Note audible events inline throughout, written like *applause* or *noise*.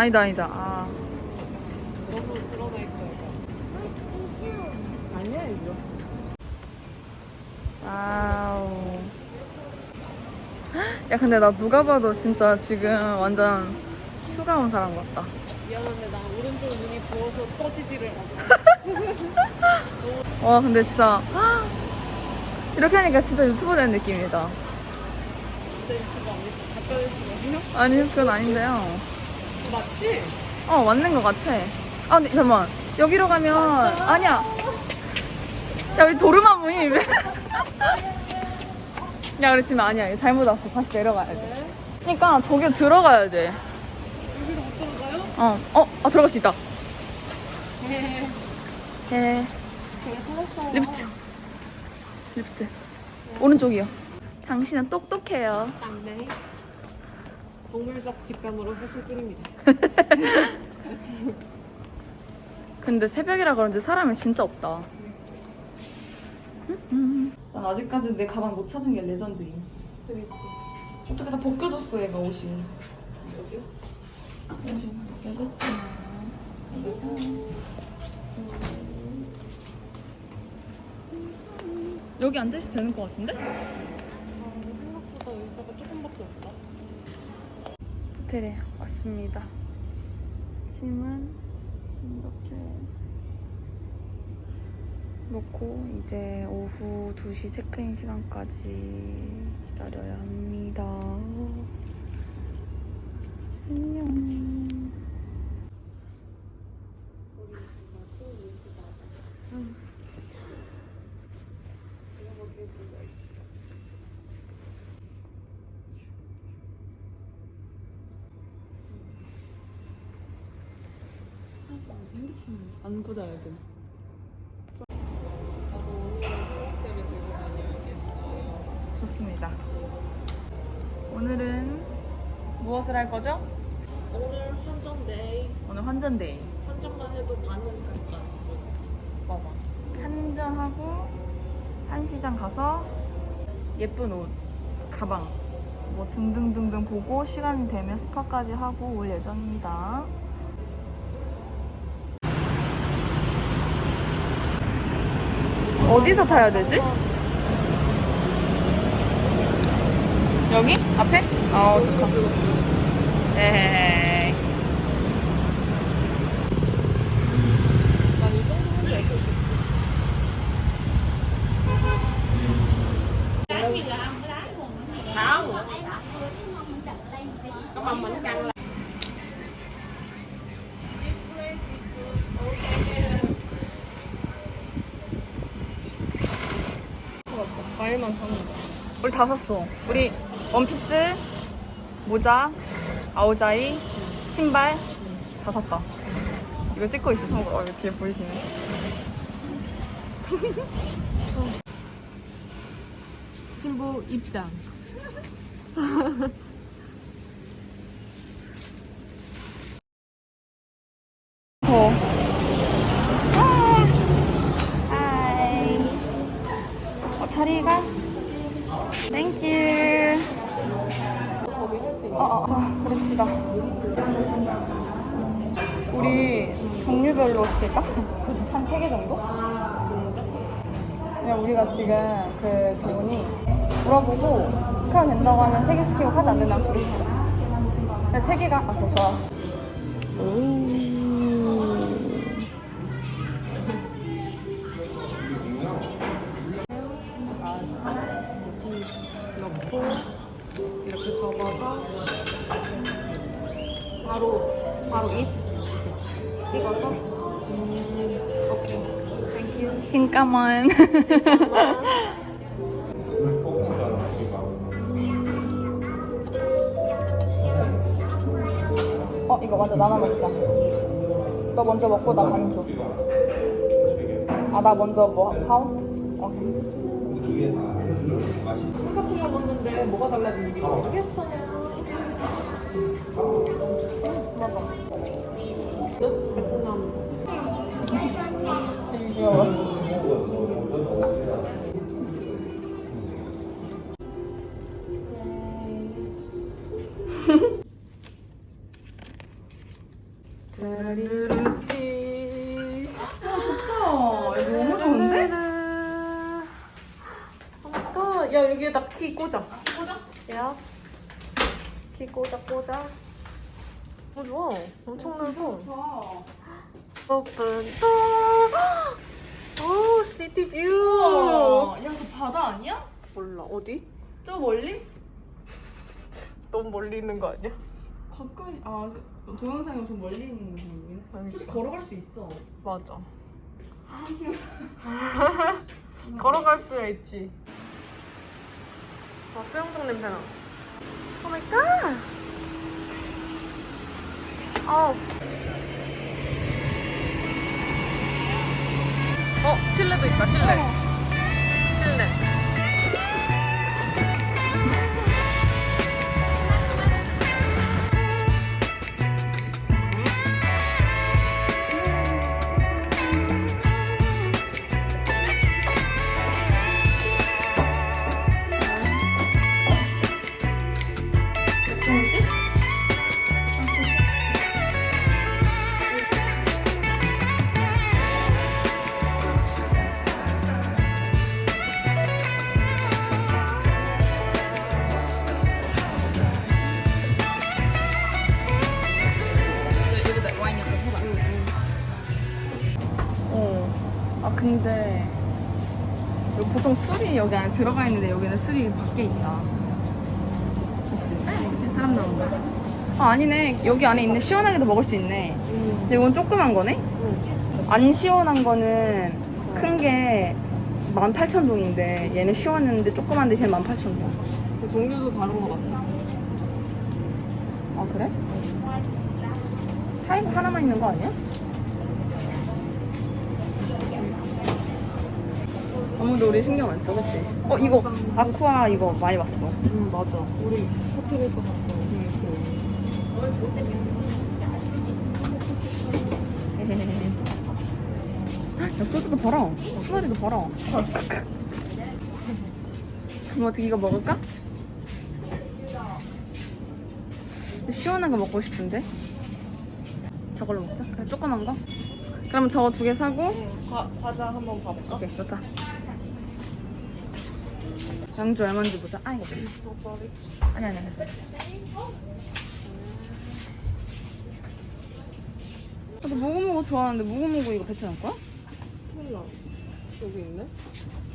아니다, 아니다. 아. 너무 드러나 있어요. 아니야 이거. wow. 야, 근데 나 누가 봐도 진짜 지금 완전 휴가 온 사람 같다. 미안한데 나 오른쪽 눈이 부어서 떠지지를 않아. *laughs* 와, 근데 진짜. 이렇게 하니까 진짜 유튜버 된 느낌이다. 진짜? 가짜 유튜버요? 아니, 그건 아닌데요. 맞지? 어, 맞는 것 같아. 아, 근데 잠깐만. 여기로 가면. 아니야. 야, 여기 도르마무임. 야, 우리 지금 아니야. 잘못 왔어. 다시 내려가야 돼. 네. 그러니까 저기 들어가야 돼. 여기로 못 들어가요? 어, 어, 아, 들어갈 수 있다. 네. 네. 리프트. 리프트. 오른쪽이요. 당신은 똑똑해요. 쌍네. 동물적 직감으로 햇을 끓입니다. *laughs* 근데 새벽이라 그런지 사람이 진짜 없다. 난 아직까지 내 가방 못 찾은 게 레전드임. 그리고 어떻게 다 벗겨졌어, 얘가 옷이. 여기요? 옷이 벗겨졌어. 여기 앉으시면 되는 것 같은데? 아, 생각보다 의자가 조금밖에 없다. 호텔에 왔습니다. 짐은 짐 이렇게 놓고 이제 오후 2시 체크인 시간까지 기다려야 합니다. 안녕. 안 보자야 돼. 좋습니다. 오늘은 무엇을 할 거죠? 오늘 환전데이. 오늘 환전데이. 환전만 해도 반은 됐다. 맞아. 한전하고 한시장 가서 예쁜 옷, 가방 뭐 등등등등 보고 시간 되면 스파까지 하고 올 예정입니다. 어디서 타야 되지? 여기? 앞에? 아, 좋다. 에헤이. 난이 정도 혼자 있을 수 있어. Không. Có mong bánh căn là 과일만 사는 거. 우리 다 샀어. 우리 원피스, 모자, 아오자이, 신발 다 샀다. 이거 찍고 있어, 참고로. 어, 이거 뒤에 보이시네. *laughs* 신부 입장. 더. Hi. 어, 자리가? Thank you. 거기 할 수 있는. 어, 어, 어, 그럽시다. 우리 종류별로 시킬까? 한 세 개 정도? 그냥 우리가 지금 그 교훈이 물어보고 카드 된다고 하면 세 개 시키고 카드 안 된다면 두개 시키자. 근데 세 개가 아, 그거 좋아. 넣고 이렇게 접어서 바로 바로 입 찍어서 음, 오케이 신까만. 어, 이거 먼저 나눠 먹자. 너 먼저 먹고 나 반 줘. 아, 나 먼저 뭐, 하오? 오케이. 거 먹는데 뭐가 달라지는지 모르겠어요 먹어. 야 여기에다 키 꽂아. 꽂아? 야. 키 꽂아 꽂아. 어 좋아. 엄청 넓어. Open door. 오 city view. 야, 그 바다 아니야? 몰라 어디? 저 멀리? 너무 멀리 있는 거 아니야? 가까이, 아, 동영상이 엄청 멀리 있는 느낌이네. 솔직히 걸어갈 수 있어. 맞아. 아, 지금. *laughs* 걸어갈 수야 있지. 아 수영장 냄새나. 오 마이 갓. 아우. 어 실내도 있다 실내. 실내. 들어가 있는데 여기는 술이 밖에 있다. 그치? 사람 나온다. 아 아니네. 여기 안에 있네. 시원하게도 먹을 수 있네. 근데 이건 조그만 거네? 안 시원한 거는 큰게 18,000동인데 얘는 시원했는데 조그만 대신에 18,000동. 그 종류도 다른 거 같아. 아 그래? 타이거 하나만 있는 거 아니야? 아무도 우리 신경 안 써, 그치? 어 이거 아쿠아 이거 많이 봤어. 응 맞아. 우리 호텔에서 봤던 야 소주도 팔아. 수다리도 팔아. 그럼 어떻게 이거 먹을까? 시원한 거 먹고 싶은데. 저걸로 먹자. 그래 조그만 거. 그럼 저거 두 개 사고. 과, 과자 한번 봐볼까? 오케이 좋다. 양주 얼마인지 보자. 아 이거 아니 아니 아니. 나도 무구무구 좋아하는데 무구무구 이거 베트남 거야? 몰라. 여기 있네.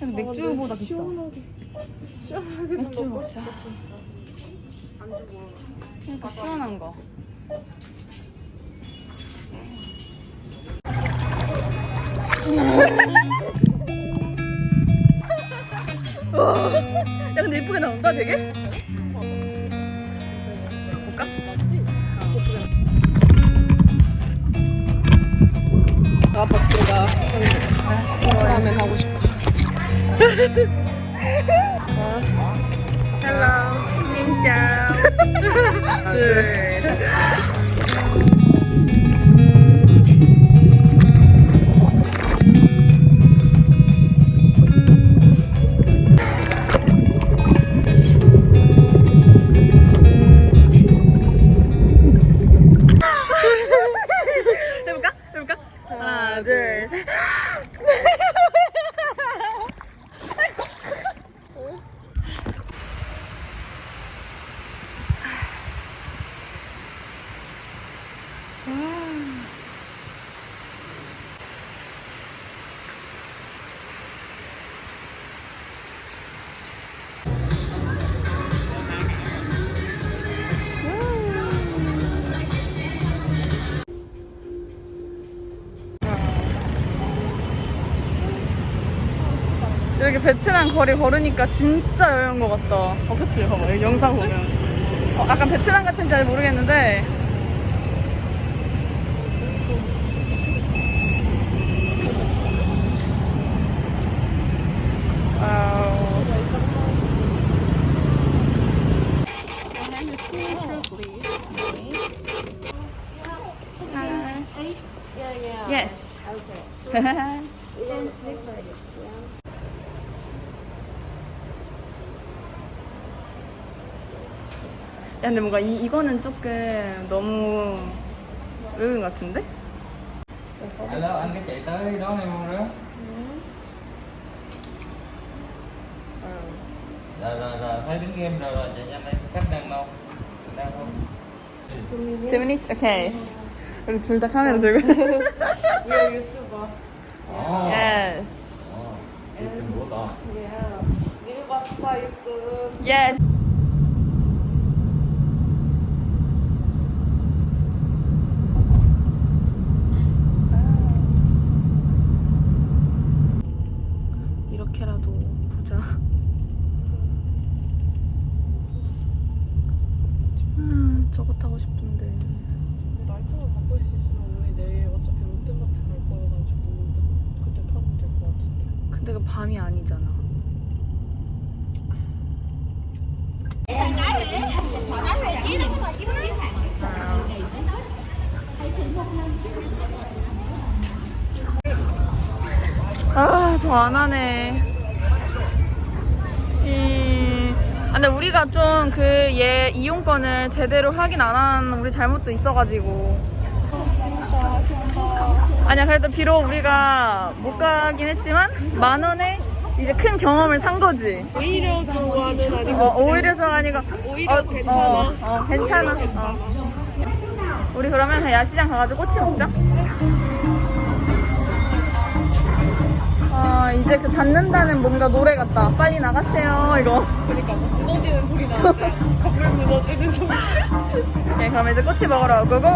근데 맥주보다 비싸. 시원하게. 시원하게 맥주 먹자. 그러니까 시원한 거. *laughs* 야 근데 예쁘게 나온다 되게? 볼까? 아빠 들어가 다음에 가고 싶어. 헬로 진짜 *laughs* 둘 베트남 거리 걸으니까 진짜 여행 것 같다. 어, 그치? 봐봐. 여기 영상 보면. 어, 약간 베트남 같은지 잘 모르겠는데. Yes. *laughs* Okay. 근데 뭔가 이, 이거는 조금 너무 의은 같은데? Alo, anh có chạy tới đón em không đó? Rồi, rồi, rồi, thấy đứng game rồi, rồi, chạy nhanh đây, khách đang đâu? Đang không? Two minutes? 오케이. 우리 둘 다 카메라 들고. You're YouTuber. Ồ, yes. ồ, chụp trình của to. Yeah. New website. Yes. 이렇게라도 보자. 음, 저거 타고 싶던데. 날짜만 바꿀 수 있으면 우리 내일 어차피 롯데마트 갈 거여가지고 그때 타면 될 것 같은데. 근데 그 밤이 아니잖아. 아, 저 안 하네. 이... 아, 근데 우리가 좀 그 얘 이용권을 제대로 확인 안 한 우리 잘못도 있어가지고. 아니야, 그래도 비록 우리가 못 가긴 했지만 만 원에 이제 큰 경험을 산 거지. 오히려 좋아는 아니고 어, 오히려 좀 아니고. 오히려 괜찮아. 어, 어, 괜찮아. 어. 우리 그러면 야시장 가가지고 꼬치 먹자. 아, 이제 그 닫는다는 뭔가 노래 같다. 빨리 나가세요, 이거. 그러니까 뭐 무너지는 소리 나는데 *laughs* 건물 무너지는 소리. 오케이, 그럼 이제 꼬치 먹으러 고고!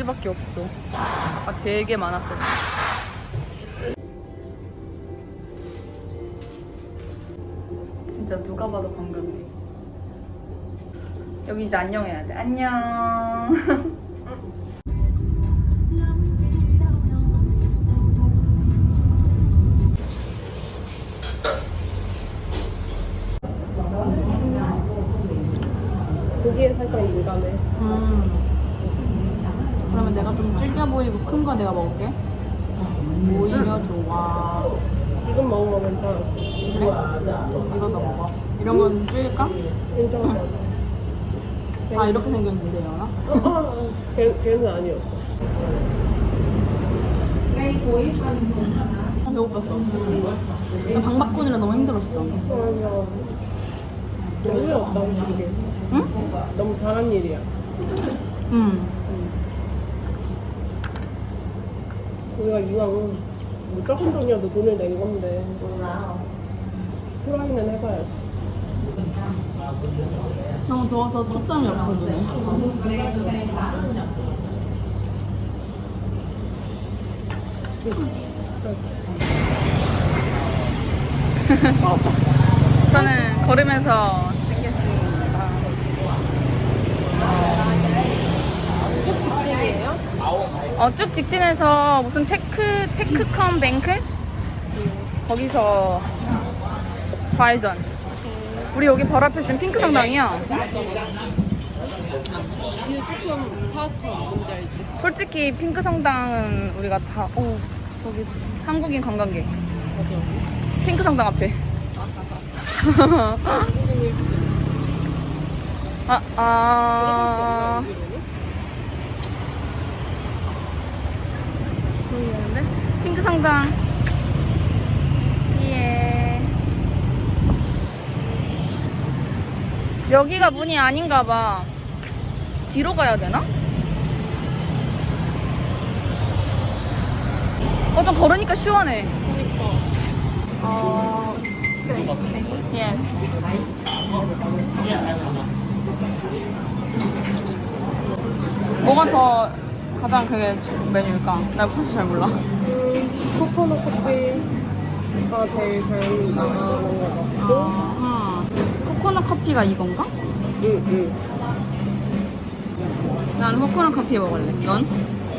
우리밖에 없어. 아, 되게 많았어. 진짜 누가 봐도 관광객. 여기 이제 안녕해야 돼. 안녕. 고기에 살짝 민감해. 음. 그러면 내가 좀 질겨 보이고 큰 거 내가 먹을게. 오히려 좋아. 지금 먹으면 괜찮아. 그럼 이거 너 먹어. 이런 건 질길까? *laughs* *laughs* 괜찮아. 아 이렇게 생겼는데 연아? 걔, 걔는 아니었어. 어, 배고팠어. 나 방바꾼이라 너무 힘들었어. 맞아. 너무 없다, 이게. 응? 너무 잘한 일이야. 응. 우리가 이왕 뭐 적은 돈이어도 돈을 낸 건데 트라이는 해봐야지. 너무 더워서 초점이 없어 눈에. 저는 걸으면서 찍겠습니다. 쭉 직진이에요? 어, 쭉 직진해서 무슨 테크, Techcombank? 거기서 좌회전. 우리 여기 바로 앞에 지금 핑크 성당이야. 솔직히 핑크 성당은 우리가 다, 오, 저기 한국인 관광객. 핑크 성당 앞에. *laughs* 아, 아. 여기로는? 모르겠는데? 상장. 예. 여기가 문이 아닌가 봐. 뒤로 가야 되나? 어, 좀 걸으니까 시원해. 그러니까. 어, yes. 뭐가 더 가장 그게 메뉴일까? 나 사실 잘 몰라. 음, 코코넛 커피가 제일 잘 나가는 것 같고. 아, 코코넛 커피가 이건가? 응, 응. 난 코코넛 커피 먹을래. 넌?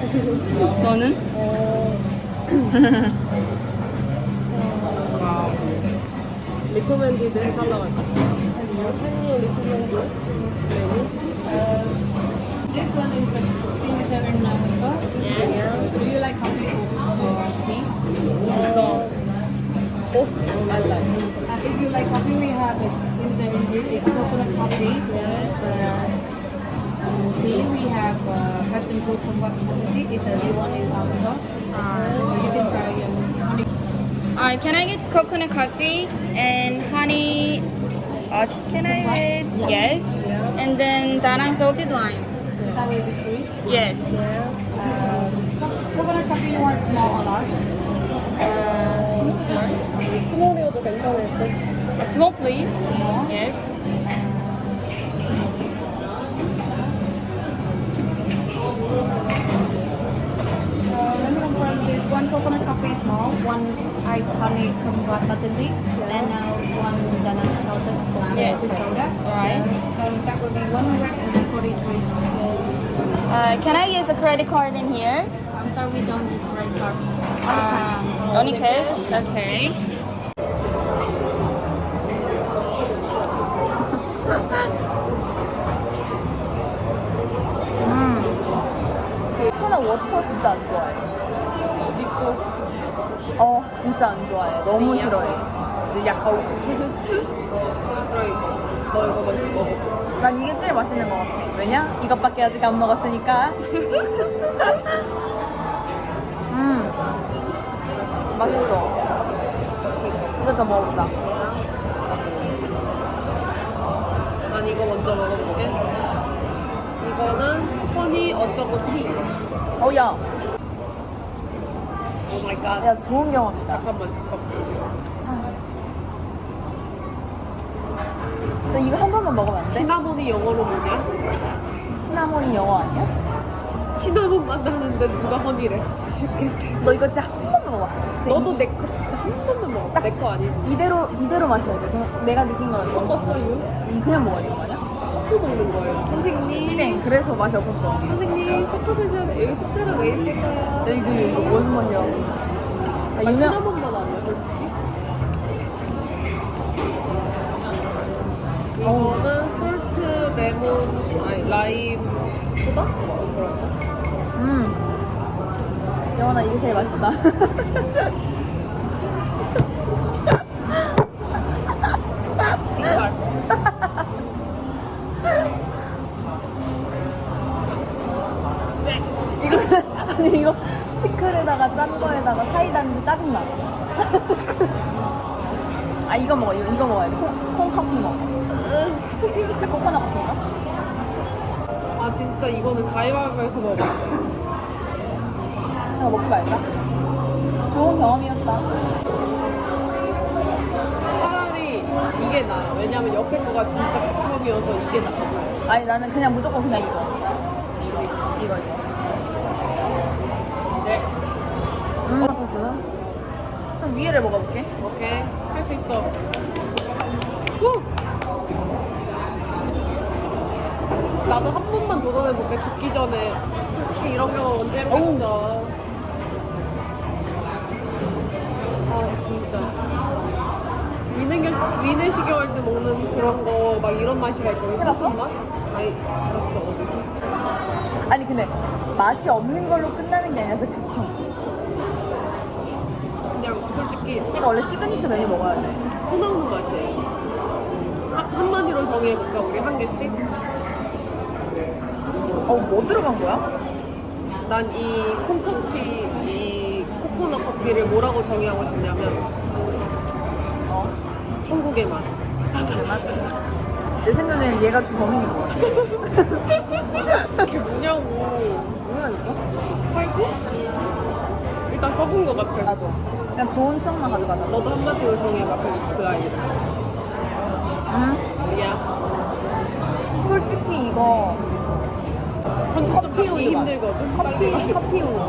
*laughs* 너는? 어, 리코멘디드 해달라고 할까? 팬니 리코멘디 메뉴? This one is the signature in Namaskar. Yes. Do you like coffee coffee. No. Both I like. Uh, if you like coffee, we have it. It's coconut coffee. Uh, tea, we have uh, passion fruit coconut tea. It's a new one in our store. Uh, you can try um, honey. Uh, can I get coconut coffee and honey? Uh, can I get yes? And then danang salted lime. That will be three? Yes. co- coconut coffee, you want small or large? Uh, small, 스몰이어도 괜찮을 듯. uh, small please. Yes. Uh, let me confirm this one coconut coffee small, one ice honey kumquat button tea, and uh, one Danone salted lime Yeah. with soda. Alright. So that will be 143. Uh, can I use a credit card in here? We don't use credit card. Only cash. only cash? Okay. 음. 워터 진짜 안 좋아해. 찍고. 어, 진짜 안 좋아해. 너무 싫어해. 이제 약하고. *laughs* 너 이거 먹어. 난 이게 제일 맛있는 것 같아. 왜냐? 이것밖에 아직 안 먹었으니까. *laughs* 맛있어. 이거 더 먹어보자. 난 이거 먼저 먹어볼게. 이거는 honey 어쩌고 tea. 어, 야. oh my god. 야, 좋은 경험이다. 잠깐만, 잠깐만. 나 이거 한 번만 먹으면 안 돼? 시나몬이 영어로 뭐냐? 시나몬이 영어 아니야? 시나몬 만나는데 누가 허니래? 너 이거 진짜 먹어봐. 너도 이, 내거 진짜 한 번만 먹어. 내 거 아니지? 이대로, 이대로 마셔야 돼. 그냥 내가 느낀 거는 섞었어요? 이 그냥 먹어야 되는 거 아니야? 섞어 먹는 거예요. 선생님. 시댕. 그래서 맛이 없었어. 선생님, 섞어 드셔야 돼. 여기 숟가락 왜 있을까요? 야, 이거, 이거 무슨 맛이야? 아, 아, 유명, 시나몬만 아니야, 솔직히. 이거는 솔트, 레몬, 아니, 라임, 소다? 그런가? 음. 영원아, 이게 제일 맛있다. *laughs* 아, 이거 먹어. 이거, 이거 먹어야 돼. 콩, 콩 커피 먹어. *laughs* 코코넛 커피인가? 아, 진짜 이거는 가위바위보에서 먹어. 이거 먹지 말까? 좋은 경험이었다. 차라리 이게 나아. 왜냐면 옆에 거가 진짜 극혐이어서 이게 나아. 아니, 나는 그냥 무조건 그냥 이거. 이거, 이거. 네. 음, 토스는? 좀 위에를 먹어볼게. 오케이. 할 수 있어. 후! 나도 한 번만 도전해볼게. 죽기 전에. 솔직히 이런 경험 언제 해보겠어. 진짜. 때 먹는 그런 거, 막 이런 맛이라 있거든. 해봤어? 맛? 아니, 알았어. 어디. 아니, 근데 맛이 없는 걸로 끝나는 게 아니라서 극혐. 그냥 솔직히 이거 원래 시그니처 메뉴 먹어야 돼. 토 나오는 맛이에요. 한, 한마디로 정해볼까, 우리 한 개씩? 어, 뭐 들어간 거야? 난 이 콩커피, 이 코코넛 커피를 뭐라고 정의하고 싶냐면 어? 천국의 맛. 내 생각에는 얘가 주범인인 것 같아. 그게 뭐냐고. 뭐라니까? 살고? 일단 써본 것 같아. 나도. 그냥 좋은 추억만 가져가자. 너도 한마디로 정해봐, 그, 그 아이를. 응? 야, 솔직히 이거 커피 우유 맛. 힘들거든. 커피 커피 우유.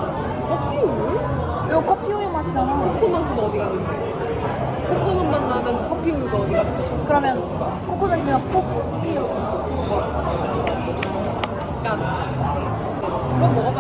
커피 우유? 이거 커피 우유 맛이잖아. 코코넛은 어디 갔는데? 코코넛 맛 나는 커피 우유가 어디 갔어? 그러면 코코넛이면 우유. 야, 이건 먹어봐.